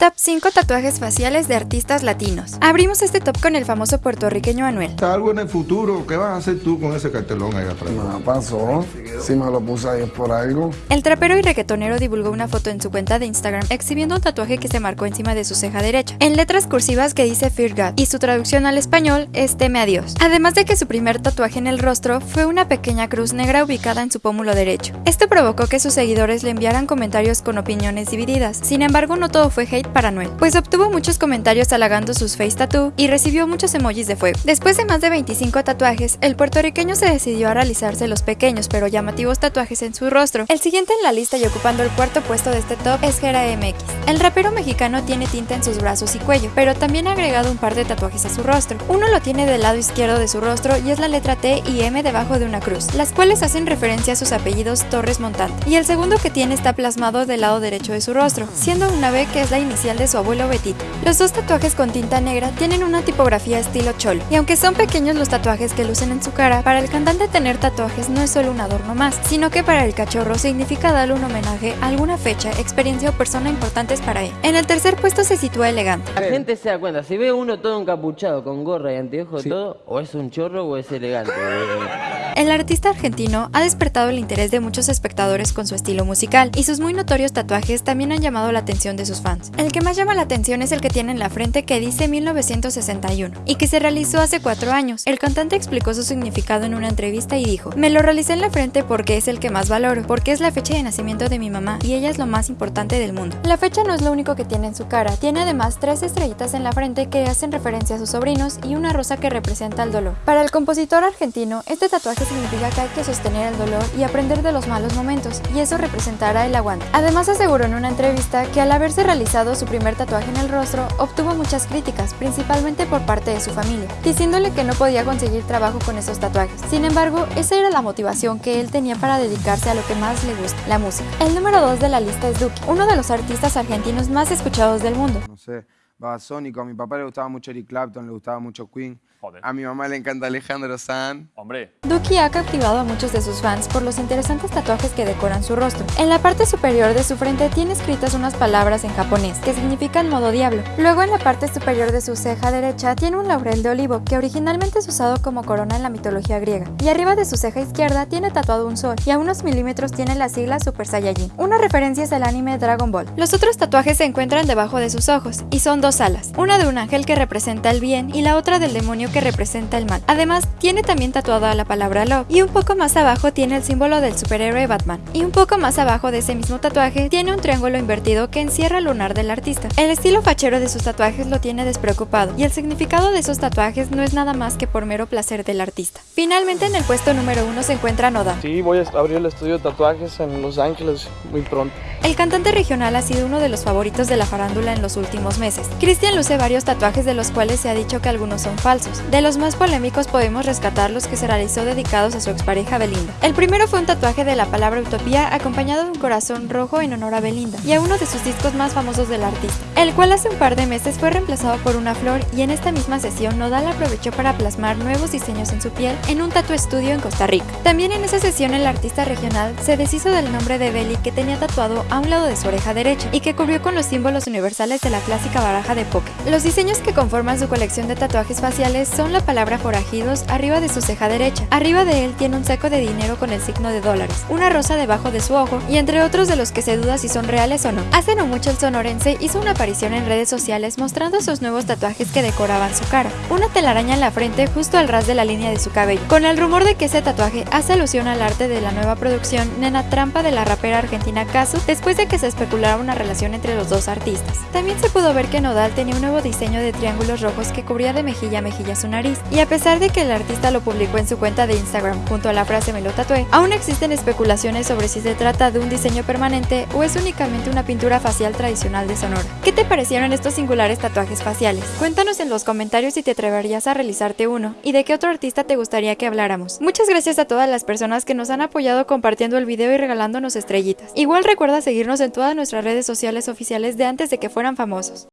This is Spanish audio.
Top 5 tatuajes faciales de artistas latinos. Abrimos este top con el famoso puertorriqueño Anuel. Algo en el futuro, ¿qué vas a hacer tú con ese cartelón ahí atrás? No pasó, si me lo puse ahí por algo. El trapero y reggaetonero divulgó una foto en su cuenta de Instagram exhibiendo un tatuaje que se marcó encima de su ceja derecha, en letras cursivas que dice Fear God, y su traducción al español es Teme a Dios. Además de que su primer tatuaje en el rostro fue una pequeña cruz negra ubicada en su pómulo derecho. Esto provocó que sus seguidores le enviaran comentarios con opiniones divididas, sin embargo no todo fue hate para Noel, pues obtuvo muchos comentarios halagando sus face tattoo y recibió muchos emojis de fuego. Después de más de 25 tatuajes, el puertorriqueño se decidió a realizarse los pequeños pero llamativos tatuajes en su rostro. El siguiente en la lista y ocupando el cuarto puesto de este top es Gera MX. El rapero mexicano tiene tinta en sus brazos y cuello, pero también ha agregado un par de tatuajes a su rostro. Uno lo tiene del lado izquierdo de su rostro y es la letra T y M debajo de una cruz, las cuales hacen referencia a sus apellidos Torres Montante. Y el segundo que tiene está plasmado del lado derecho de su rostro, siendo una B que es la inicial de su abuelo Betito. Los dos tatuajes con tinta negra tienen una tipografía estilo cholo, y aunque son pequeños los tatuajes que lucen en su cara, para el cantante tener tatuajes no es solo un adorno más, sino que para el cachorro significa darle un homenaje a alguna fecha, experiencia o persona importantes para él. En el tercer puesto se sitúa elegante. La gente se da cuenta, si ve uno todo encapuchado con gorra y anteojos todo, o es un chorro o es elegante. El artista argentino ha despertado el interés de muchos espectadores con su estilo musical, y sus muy notorios tatuajes también han llamado la atención de sus fans. El que más llama la atención es el que tiene en la frente que dice 1961, y que se realizó hace cuatro años. El cantante explicó su significado en una entrevista y dijo, me lo realicé en la frente porque es el que más valoro, porque es la fecha de nacimiento de mi mamá, y ella es lo más importante del mundo. La fecha no es lo único que tiene en su cara, tiene además tres estrellitas en la frente que hacen referencia a sus sobrinos y una rosa que representa el dolor. Para el compositor argentino, este tatuaje significa que hay que sostener el dolor y aprender de los malos momentos, y eso representará el aguante. Además aseguró en una entrevista que al haberse realizado su primer tatuaje en el rostro, obtuvo muchas críticas, principalmente por parte de su familia, diciéndole que no podía conseguir trabajo con esos tatuajes. Sin embargo, esa era la motivación que él tenía para dedicarse a lo que más le gusta, la música. El número 2 de la lista es Duki, uno de los artistas argentinos más escuchados del mundo. Babasónico, a mi papá le gustaba mucho Eric Clapton, le gustaba mucho Queen. Joder. A mi mamá le encanta Alejandro Sanz. Hombre, Duki ha captivado a muchos de sus fans por los interesantes tatuajes que decoran su rostro. En la parte superior de su frente tiene escritas unas palabras en japonés, que significan modo diablo. Luego en la parte superior de su ceja derecha tiene un laurel de olivo, que originalmente es usado como corona en la mitología griega. Y arriba de su ceja izquierda tiene tatuado un sol, y a unos milímetros tiene la sigla Super Saiyajin. Una referencia es el anime Dragon Ball. Los otros tatuajes se encuentran debajo de sus ojos, y son dos alas, una de un ángel que representa el bien y la otra del demonio que representa el mal. Además, tiene también tatuada la palabra love y un poco más abajo tiene el símbolo del superhéroe Batman. Y un poco más abajo de ese mismo tatuaje tiene un triángulo invertido que encierra el lunar del artista. El estilo fachero de sus tatuajes lo tiene despreocupado y el significado de esos tatuajes no es nada más que por mero placer del artista. Finalmente en el puesto número uno se encuentra Noda. Sí, voy a abrir el estudio de tatuajes en Los Ángeles muy pronto. El cantante regional ha sido uno de los favoritos de la farándula en los últimos meses. Cristian luce varios tatuajes de los cuales se ha dicho que algunos son falsos. De los más polémicos podemos rescatar los que se realizó dedicados a su expareja Belinda. El primero fue un tatuaje de la palabra utopía acompañado de un corazón rojo en honor a Belinda y a uno de sus discos más famosos del artista, el cual hace un par de meses fue reemplazado por una flor y en esta misma sesión Nodal aprovechó para plasmar nuevos diseños en su piel en un tatu estudio en Costa Rica. También en esa sesión el artista regional se deshizo del nombre de Beli que tenía tatuado a un lado de su oreja derecha y que cubrió con los símbolos universales de la clásica baraja de póker. Los diseños que conforman su colección de tatuajes faciales son la palabra forajidos arriba de su ceja derecha. Arriba de él tiene un saco de dinero con el signo de dólares, una rosa debajo de su ojo y entre otros de los que se duda si son reales o no. Hace no mucho el sonorense hizo una aparición en redes sociales mostrando sus nuevos tatuajes que decoraban su cara. Una telaraña en la frente justo al ras de la línea de su cabello, con el rumor de que ese tatuaje hace alusión al arte de la nueva producción Nena Trampa de la rapera argentina Casu después de que se especulara una relación entre los dos artistas. También se pudo ver que Tenía un nuevo diseño de triángulos rojos que cubría de mejilla a mejilla su nariz, y a pesar de que el artista lo publicó en su cuenta de Instagram junto a la frase me lo tatué, aún existen especulaciones sobre si se trata de un diseño permanente o es únicamente una pintura facial tradicional de Sonora. ¿Qué te parecieron estos singulares tatuajes faciales? Cuéntanos en los comentarios si te atreverías a realizarte uno y de qué otro artista te gustaría que habláramos. Muchas gracias a todas las personas que nos han apoyado compartiendo el video y regalándonos estrellitas. Igual recuerda seguirnos en todas nuestras redes sociales oficiales de antes de que fueran famosos.